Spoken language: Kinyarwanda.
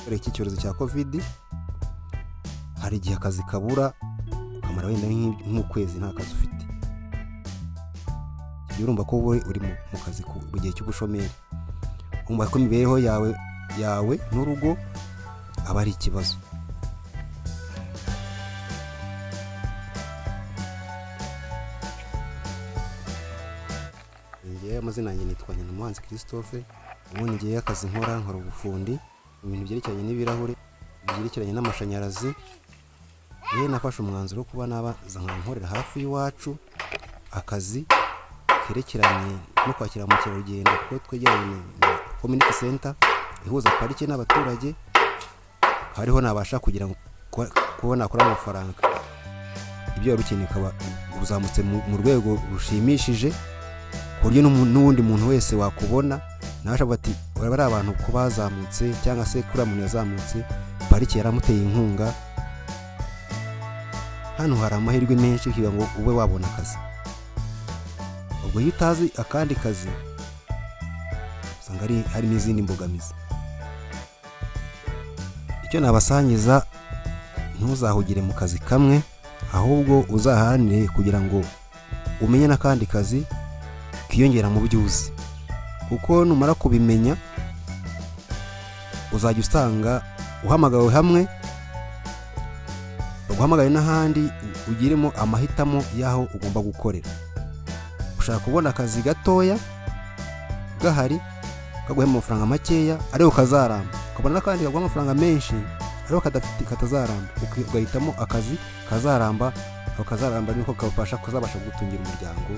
kubera iki cyorezo cya kovidi hari igihe akazi kabura ukamara wenda nk'ukwezi nta kazi ufite. Igihe urumva ko wowe uri mu kazi mu gihe cy'ubushomeri. Wumva ko imibereho yawe yawe n'urugo aba ari ikibazo. Amazina yanjye nitwa Nyamuhanzi Christophe ubundi ngewe akazi nkora nkora ubufundi. Mu bintu byerekeranye n'ibirahure byerekeranye n'amashanyarazi. Yewe nafashe umwanzuro wo kuba nabaza nkankorera hafi y'iwacu akazi kerekeranye no kwakira mukerarugendo kuko twegeranye na community center ihuza parike n'abaturage hariho nabasha kugira ngo kuba nakora amafaranga. Ibyo wari ukeneye ukaba uzamutse mu rwego rushimishije ku buryo n'uwundi muntu wese wakubona nawe ashobora ati baba ari abantu ko bazamutse cyangwa se kuriya muntu yazamutse parike yaramuteye inkunga? Hano hari amahirwe menshi kugira ngo ube wabona akazi. Ubwo iyo utazi akandi kazi usanga ari hari n'izindi mbogamizi. Icyo nabasangiza ntuzahugire mu kazi kamwe ahubwo uzaharanire kugira ngo umenye n'akandi kazi kiyongera mu byo uzi kuko numara kubimenya uzajya usanga uhamagawe hamwe baguhamagaye n'ahandi ugiremo amahitamo y'aho ugomba gukorera. Ushaka kubona akazi gatoya gahari kaguhema amafaranga makeya ariko kazaramba. Ukabona n'akandi kaguha amafaranga menshi ariko katazaramba. Ugahitamo akazi kazaramba ako kazaramba niko kabasha kazabasha kugutungira umuryango